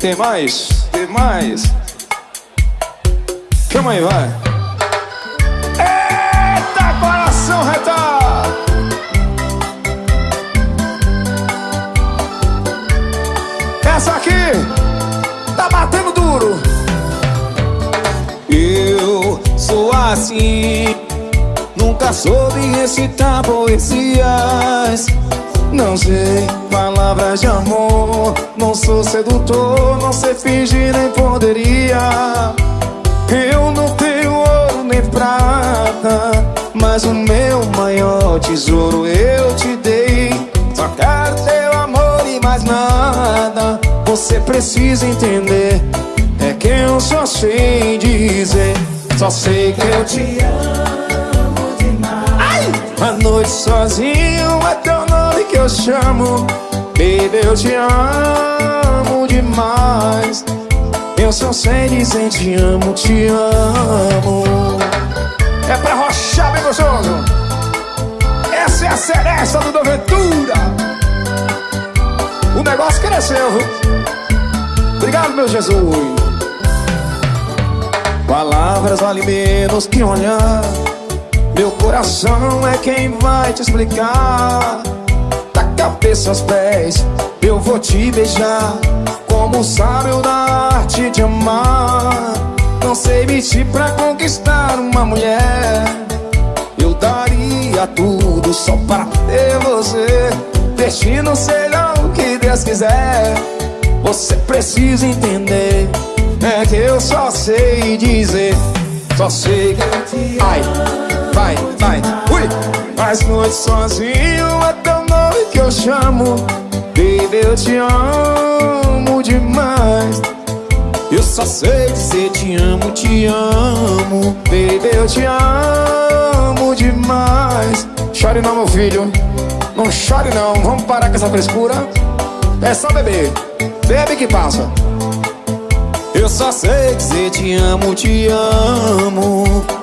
Tem mais? Tem mais? Calma aí, vai. Eita, coração retado! Essa aqui tá batendo duro. Eu sou assim, nunca soube recitar poesias. Não sei palavras de amor. Não sou sedutor, não sei fingir nem poderia. Eu não tenho ouro nem prata Mas o meu maior tesouro eu te dei. Só quero teu amor e mais nada. Você precisa entender É que eu só sei dizer. Só sei que eu te amo demais. Ai! A noite sozinho é tão que eu chamo. Baby, eu te amo demais. Eu só sei dizer te amo, te amo. É pra rochar bem gostoso. Essa é a seresta do Doventura O negócio cresceu, viu? Obrigado, meu Jesus. Palavras valem menos que olhar. Meu coração é quem vai te explicar cabeça aos pés. Eu vou te beijar Como sabe o da arte de amar. Não sei mentir pra conquistar uma mulher. Eu daria tudo só para ter você. Destino seja o que Deus quiser. Você precisa entender. É que eu só sei dizer. Só sei que eu te amo Ai, vai, vai, ui. As noites sozinho é tão que eu chamo. Baby, eu te amo demais. Eu só sei dizer te amo, te amo. Baby, eu te amo demais. Chore não, meu filho. Não chore não, vamos parar com essa frescura. É só beber. Bebe que passa. Eu só sei dizer te amo, te amo